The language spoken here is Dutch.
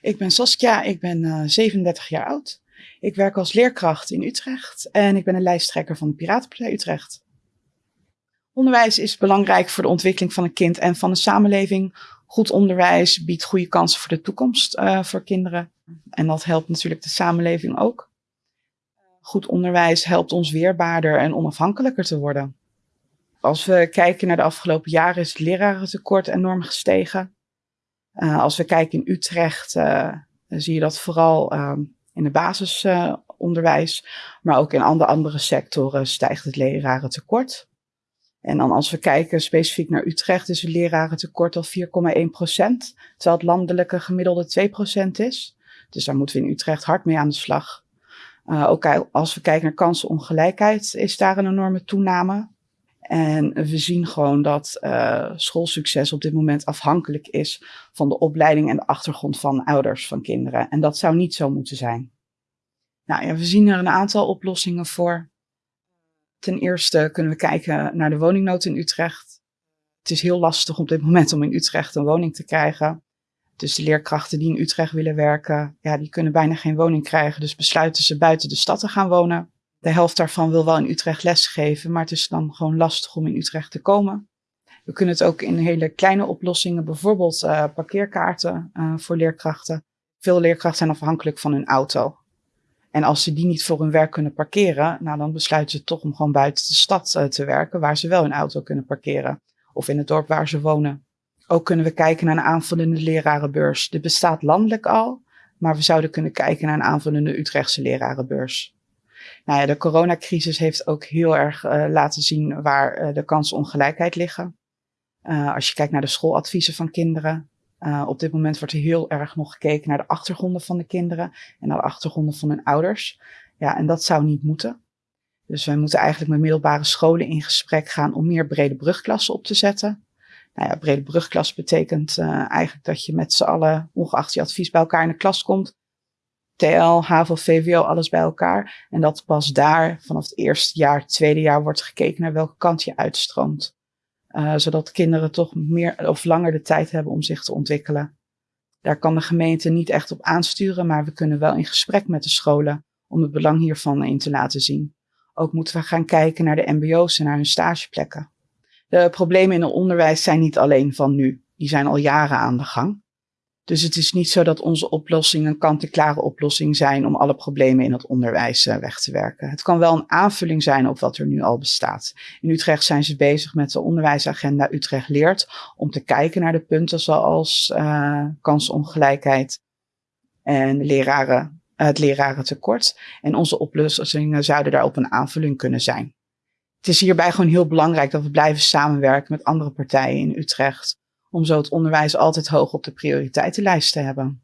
Ik ben Saskia, ik ben uh, 37 jaar oud. Ik werk als leerkracht in Utrecht en ik ben een lijsttrekker van de Piratenpartij Utrecht. Onderwijs is belangrijk voor de ontwikkeling van een kind en van de samenleving. Goed onderwijs biedt goede kansen voor de toekomst uh, voor kinderen. En dat helpt natuurlijk de samenleving ook. Goed onderwijs helpt ons weerbaarder en onafhankelijker te worden. Als we kijken naar de afgelopen jaren is het lerarentekort enorm gestegen. Uh, als we kijken in Utrecht, uh, zie je dat vooral uh, in het basisonderwijs, maar ook in andere, andere sectoren stijgt het lerarentekort. En dan als we kijken specifiek naar Utrecht, is het lerarentekort al 4,1 procent, terwijl het landelijke gemiddelde 2 procent is. Dus daar moeten we in Utrecht hard mee aan de slag. Uh, ook als we kijken naar kansenongelijkheid, is daar een enorme toename. En we zien gewoon dat uh, schoolsucces op dit moment afhankelijk is van de opleiding en de achtergrond van ouders van kinderen. En dat zou niet zo moeten zijn. Nou ja, we zien er een aantal oplossingen voor. Ten eerste kunnen we kijken naar de woningnood in Utrecht. Het is heel lastig op dit moment om in Utrecht een woning te krijgen. Dus de leerkrachten die in Utrecht willen werken, ja, die kunnen bijna geen woning krijgen. Dus besluiten ze buiten de stad te gaan wonen. De helft daarvan wil wel in Utrecht lesgeven, maar het is dan gewoon lastig om in Utrecht te komen. We kunnen het ook in hele kleine oplossingen, bijvoorbeeld uh, parkeerkaarten uh, voor leerkrachten. Veel leerkrachten zijn afhankelijk van hun auto. En als ze die niet voor hun werk kunnen parkeren, nou dan besluiten ze toch om gewoon buiten de stad uh, te werken, waar ze wel hun auto kunnen parkeren. Of in het dorp waar ze wonen. Ook kunnen we kijken naar een aanvullende lerarenbeurs. Dit bestaat landelijk al, maar we zouden kunnen kijken naar een aanvullende Utrechtse lerarenbeurs. Nou ja, de coronacrisis heeft ook heel erg uh, laten zien waar uh, de kansenongelijkheid liggen. Uh, als je kijkt naar de schooladviezen van kinderen. op dit moment wordt er heel erg nog gekeken naar de achtergronden van de kinderen en naar de achtergronden van hun ouders. Ja, en dat zou niet moeten. Dus wij moeten eigenlijk met middelbare scholen in gesprek gaan om meer brede brugklassen op te zetten. Nou ja, brede brugklas betekent eigenlijk dat je met z'n allen, ongeacht je advies, bij elkaar in de klas komt TL, HAVO, VWO, alles bij elkaar. En dat pas daar vanaf het eerste jaar, het tweede jaar wordt gekeken naar welke kant je uitstroomt. Uh, zodat kinderen toch meer of langer de tijd hebben om zich te ontwikkelen. Daar kan de gemeente niet echt op aansturen, maar we kunnen wel in gesprek met de scholen om het belang hiervan in te laten zien. Ook moeten we gaan kijken naar de mbo's en naar hun stageplekken. De problemen in het onderwijs zijn niet alleen van nu, die zijn al jaren aan de gang. Dus het is niet zo dat onze oplossing een kant-en-klare oplossing zijn om alle problemen in het onderwijs uh, weg te werken. Het kan wel een aanvulling zijn op wat er nu al bestaat. In Utrecht zijn ze bezig met de onderwijsagenda Utrecht leert om te kijken naar de punten zoals uh, kansongelijkheid en leraren, uh, het lerarentekort. En onze oplossingen zouden daarop een aanvulling kunnen zijn. Het is hierbij gewoon heel belangrijk dat we blijven samenwerken met andere partijen in Utrecht om zo het onderwijs altijd hoog op de prioriteitenlijst te hebben.